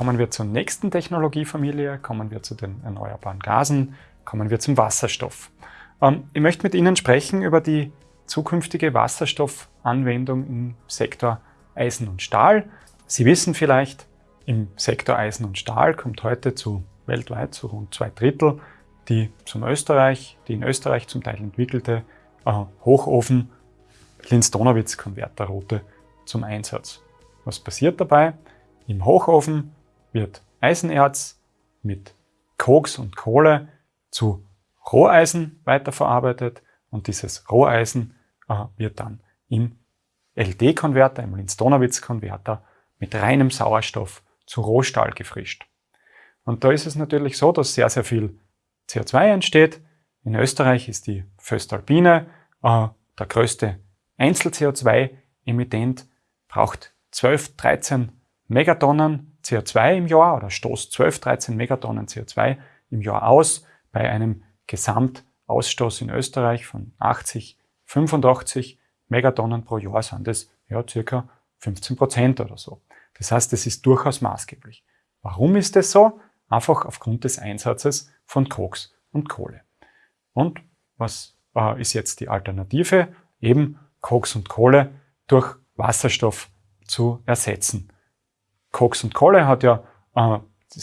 kommen wir zur nächsten Technologiefamilie, kommen wir zu den erneuerbaren Gasen, kommen wir zum Wasserstoff. Ähm, ich möchte mit Ihnen sprechen über die zukünftige Wasserstoffanwendung im Sektor Eisen und Stahl. Sie wissen vielleicht, im Sektor Eisen und Stahl kommt heute zu weltweit zu rund zwei Drittel die zum Österreich, die in Österreich zum Teil entwickelte äh, Hochofen Linz-Donawitz-Konverterroute zum Einsatz. Was passiert dabei? Im Hochofen wird Eisenerz mit Koks und Kohle zu Roheisen weiterverarbeitet und dieses Roheisen äh, wird dann im LD-Konverter, im Linz-Donawitz-Konverter mit reinem Sauerstoff zu Rohstahl gefrischt. Und da ist es natürlich so, dass sehr, sehr viel CO2 entsteht. In Österreich ist die Föstalpine äh, der größte Einzel-CO2-Emittent, braucht 12, 13 Megatonnen CO2 im Jahr oder stoßt 12, 13 Megatonnen CO2 im Jahr aus bei einem Gesamtausstoß in Österreich von 80, 85 Megatonnen pro Jahr sind das ja circa 15 Prozent oder so. Das heißt, es ist durchaus maßgeblich. Warum ist das so? Einfach aufgrund des Einsatzes von Koks und Kohle. Und was äh, ist jetzt die Alternative? Eben Koks und Kohle durch Wasserstoff zu ersetzen. Koks und Kohle hat ja äh,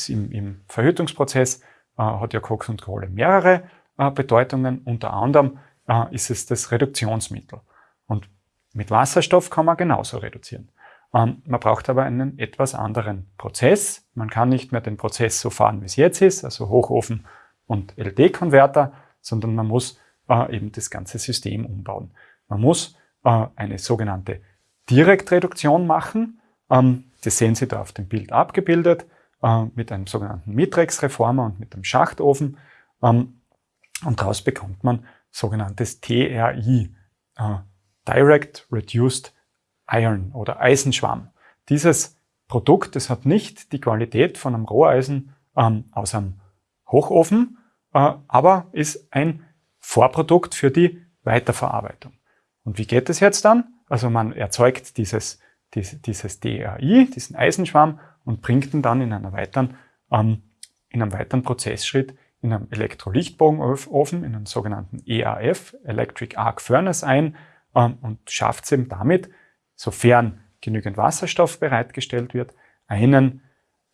im, im, Verhütungsprozess äh, hat ja Koks und Kohle mehrere äh, Bedeutungen. Unter anderem äh, ist es das Reduktionsmittel. Und mit Wasserstoff kann man genauso reduzieren. Ähm, man braucht aber einen etwas anderen Prozess. Man kann nicht mehr den Prozess so fahren, wie es jetzt ist, also Hochofen und LD-Konverter, sondern man muss äh, eben das ganze System umbauen. Man muss äh, eine sogenannte Direktreduktion machen. Ähm, das sehen Sie da auf dem Bild abgebildet äh, mit einem sogenannten Mitrex-Reformer und mit einem Schachtofen. Ähm, und daraus bekommt man sogenanntes TRI, äh, Direct Reduced Iron oder Eisenschwamm. Dieses Produkt, das hat nicht die Qualität von einem Roheisen ähm, aus einem Hochofen, äh, aber ist ein Vorprodukt für die Weiterverarbeitung. Und wie geht es jetzt dann? Also man erzeugt dieses, dieses, DRI, diesen Eisenschwamm und bringt ihn dann in, einer weiteren, ähm, in einem weiteren Prozessschritt in einem Elektrolichtbogenofen, in einen sogenannten EAF, Electric Arc Furnace ein ähm, und schafft es eben damit, sofern genügend Wasserstoff bereitgestellt wird, einen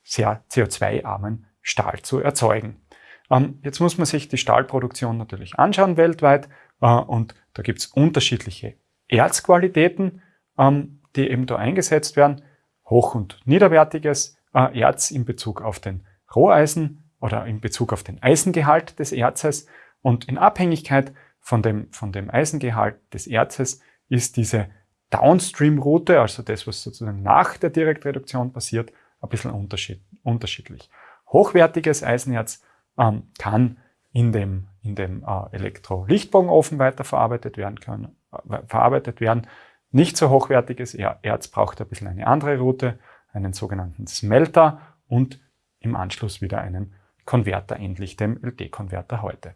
sehr CO2-armen Stahl zu erzeugen. Ähm, jetzt muss man sich die Stahlproduktion natürlich anschauen weltweit äh, und da gibt es unterschiedliche Erzqualitäten, ähm, die eben da eingesetzt werden. Hoch- und niederwertiges äh, Erz in Bezug auf den Roheisen oder in Bezug auf den Eisengehalt des Erzes und in Abhängigkeit von dem, von dem Eisengehalt des Erzes ist diese Downstream-Route, also das, was sozusagen nach der Direktreduktion passiert, ein bisschen unterschied unterschiedlich. Hochwertiges Eisenerz ähm, kann in dem, in dem äh, Elektrolichtbogenofen weiterverarbeitet werden können, äh, verarbeitet werden. Nicht so hochwertiges Erz braucht ein bisschen eine andere Route, einen sogenannten Smelter und im Anschluss wieder einen Konverter, endlich dem LD-Konverter heute.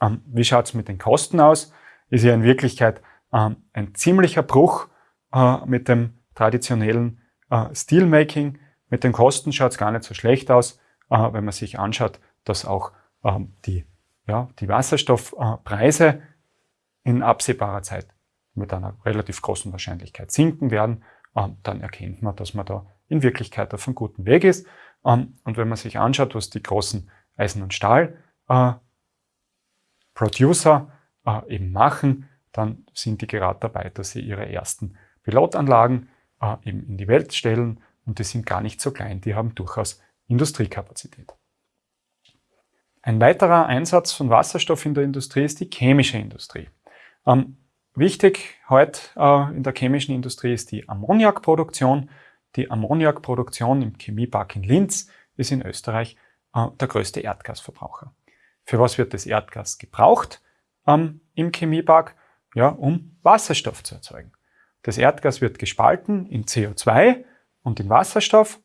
Ähm, wie schaut es mit den Kosten aus? Ist ja in Wirklichkeit ähm, ein ziemlicher Bruch äh, mit dem traditionellen äh, Steelmaking. Mit den Kosten schaut es gar nicht so schlecht aus, äh, wenn man sich anschaut, dass auch ähm, die, ja, die Wasserstoffpreise in absehbarer Zeit mit einer relativ großen Wahrscheinlichkeit sinken werden. Ähm, dann erkennt man, dass man da in Wirklichkeit auf einem guten Weg ist. Ähm, und wenn man sich anschaut, was die großen Eisen- und Stahl-Producer äh, äh, eben machen, dann sind die gerade dabei, dass sie ihre ersten Pilotanlagen äh, eben in die Welt stellen und die sind gar nicht so klein, die haben durchaus Industriekapazität. Ein weiterer Einsatz von Wasserstoff in der Industrie ist die chemische Industrie. Ähm, wichtig heute äh, in der chemischen Industrie ist die Ammoniakproduktion. Die Ammoniakproduktion im Chemiepark in Linz ist in Österreich äh, der größte Erdgasverbraucher. Für was wird das Erdgas gebraucht ähm, im Chemiepark? Ja, um Wasserstoff zu erzeugen. Das Erdgas wird gespalten in CO2 und in Wasserstoff.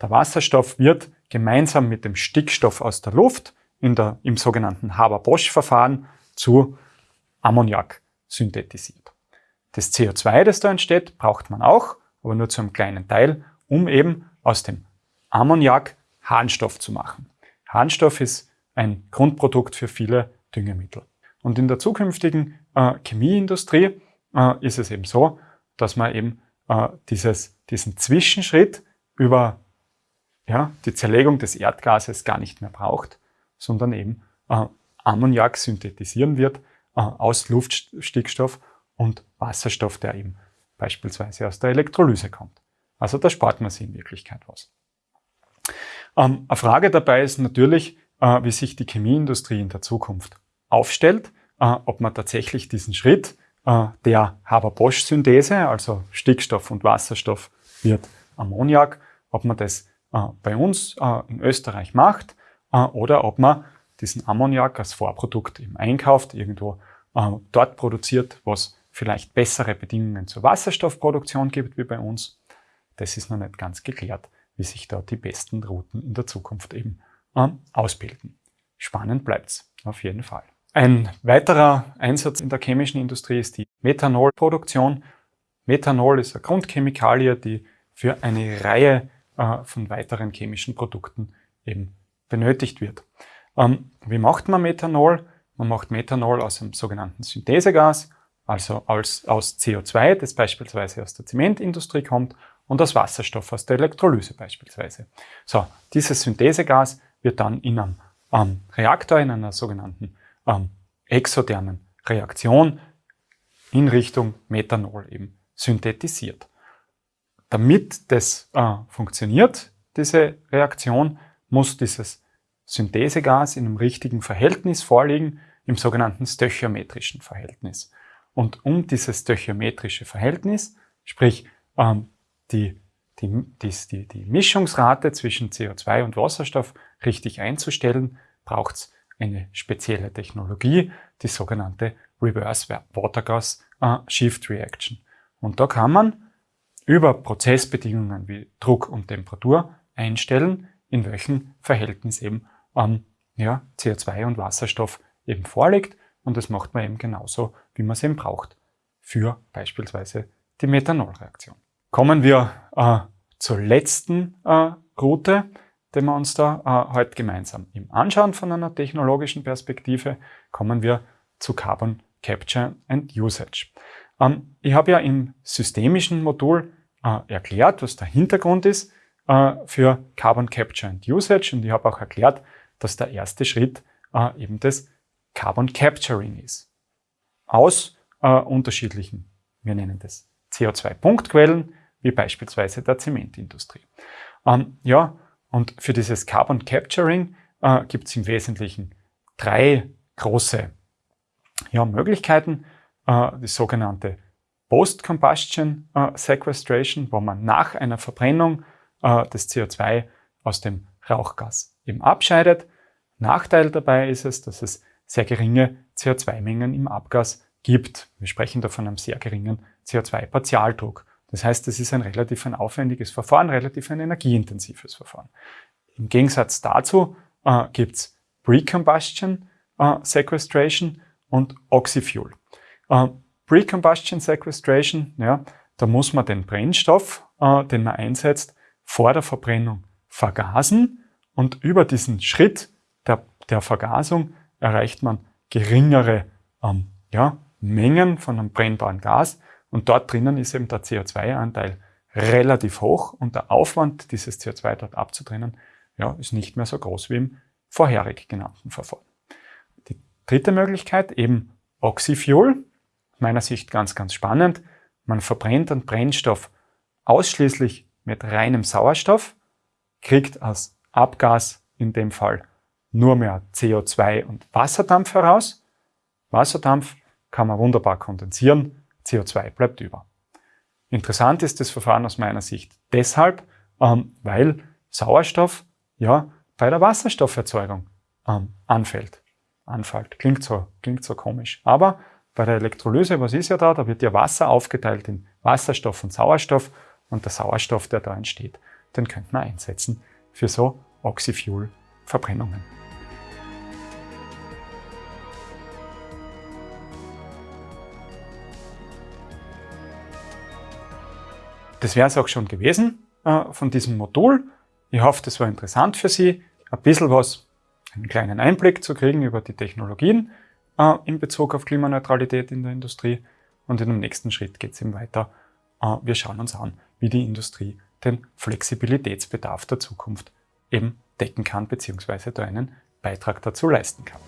Der Wasserstoff wird gemeinsam mit dem Stickstoff aus der Luft in der, im sogenannten Haber-Bosch-Verfahren zu Ammoniak synthetisiert. Das CO2, das da entsteht, braucht man auch, aber nur zu einem kleinen Teil, um eben aus dem Ammoniak Harnstoff zu machen. Harnstoff ist ein Grundprodukt für viele Düngemittel. Und in der zukünftigen äh, Chemieindustrie äh, ist es eben so, dass man eben äh, dieses, diesen Zwischenschritt über ja, die Zerlegung des Erdgases gar nicht mehr braucht, sondern eben äh, Ammoniak synthetisieren wird aus Luftstickstoff und Wasserstoff, der eben beispielsweise aus der Elektrolyse kommt. Also da spart man sich in Wirklichkeit was. Ähm, eine Frage dabei ist natürlich, äh, wie sich die Chemieindustrie in der Zukunft aufstellt, äh, ob man tatsächlich diesen Schritt äh, der Haber-Bosch-Synthese, also Stickstoff und Wasserstoff wird Ammoniak, ob man das äh, bei uns äh, in Österreich macht äh, oder ob man diesen Ammoniak als Vorprodukt eben einkauft, irgendwo äh, dort produziert, was vielleicht bessere Bedingungen zur Wasserstoffproduktion gibt wie bei uns. Das ist noch nicht ganz geklärt, wie sich da die besten Routen in der Zukunft eben äh, ausbilden. Spannend bleibt's auf jeden Fall. Ein weiterer Einsatz in der chemischen Industrie ist die Methanolproduktion. Methanol ist eine Grundchemikalie, die für eine Reihe äh, von weiteren chemischen Produkten eben benötigt wird. Ähm, wie macht man Methanol? Man macht Methanol aus einem sogenannten Synthesegas, also als, aus CO2, das beispielsweise aus der Zementindustrie kommt, und aus Wasserstoff aus der Elektrolyse beispielsweise. So, dieses Synthesegas wird dann in einem ähm, Reaktor, in einer sogenannten ähm, exothermen Reaktion in Richtung Methanol eben synthetisiert. Damit das äh, funktioniert, diese Reaktion, muss dieses Synthesegas in einem richtigen Verhältnis vorliegen, im sogenannten stöchiometrischen Verhältnis. Und um dieses stöchiometrische Verhältnis, sprich ähm, die, die, die, die Mischungsrate zwischen CO2 und Wasserstoff richtig einzustellen, braucht es eine spezielle Technologie, die sogenannte Reverse Water Gas äh, Shift Reaction. Und da kann man über Prozessbedingungen wie Druck und Temperatur einstellen, in welchem Verhältnis eben ähm, ja, CO2 und Wasserstoff eben vorliegt. Und das macht man eben genauso, wie man es eben braucht für beispielsweise die Methanolreaktion. Kommen wir äh, zur letzten äh, Route, die wir uns da äh, heute gemeinsam im anschauen von einer technologischen Perspektive, kommen wir zu Carbon Capture and Usage. Ähm, ich habe ja im systemischen Modul äh, erklärt, was der Hintergrund ist äh, für Carbon Capture and Usage und ich habe auch erklärt, dass der erste Schritt äh, eben das Carbon Capturing ist. Aus äh, unterschiedlichen, wir nennen das CO2-Punktquellen, wie beispielsweise der Zementindustrie. Ähm, ja, und für dieses Carbon Capturing äh, gibt es im Wesentlichen drei große ja, Möglichkeiten. Äh, die sogenannte Post-Combustion äh, Sequestration, wo man nach einer Verbrennung äh, das CO2 aus dem Rauchgas eben abscheidet. Nachteil dabei ist es, dass es sehr geringe CO2-Mengen im Abgas gibt. Wir sprechen da von einem sehr geringen CO2-Partialdruck. Das heißt, es ist ein relativ ein aufwendiges Verfahren, relativ ein energieintensives Verfahren. Im Gegensatz dazu äh, gibt es Pre-Combustion äh, Sequestration und Oxyfuel. Äh, Pre-Combustion Sequestration, ja, da muss man den Brennstoff, äh, den man einsetzt, vor der Verbrennung vergasen und über diesen Schritt der, der Vergasung erreicht man geringere ähm, ja, Mengen von einem brennbaren Gas und dort drinnen ist eben der CO2-Anteil relativ hoch und der Aufwand, dieses CO2 dort abzutrennen, ja, ist nicht mehr so groß wie im vorherig genannten Verfahren. Die dritte Möglichkeit, eben Oxyfuel, meiner Sicht ganz, ganz spannend. Man verbrennt einen Brennstoff ausschließlich mit reinem Sauerstoff, kriegt als Abgas in dem Fall nur mehr CO2 und Wasserdampf heraus. Wasserdampf kann man wunderbar kondensieren, CO2 bleibt über. Interessant ist das Verfahren aus meiner Sicht deshalb, ähm, weil Sauerstoff ja bei der Wasserstofferzeugung ähm, anfällt. Anfällt. Klingt so, klingt so komisch. Aber bei der Elektrolyse, was ist ja da? Da wird ja Wasser aufgeteilt in Wasserstoff und Sauerstoff und der Sauerstoff, der da entsteht, den könnte man einsetzen für so Oxyfuel-Verbrennungen. Das wäre es auch schon gewesen äh, von diesem Modul. Ich hoffe, das war interessant für Sie, ein bisschen was, einen kleinen Einblick zu kriegen über die Technologien äh, in Bezug auf Klimaneutralität in der Industrie. Und in dem nächsten Schritt geht es eben weiter. Äh, wir schauen uns an, wie die Industrie den Flexibilitätsbedarf der Zukunft eben decken kann, beziehungsweise da einen Beitrag dazu leisten kann.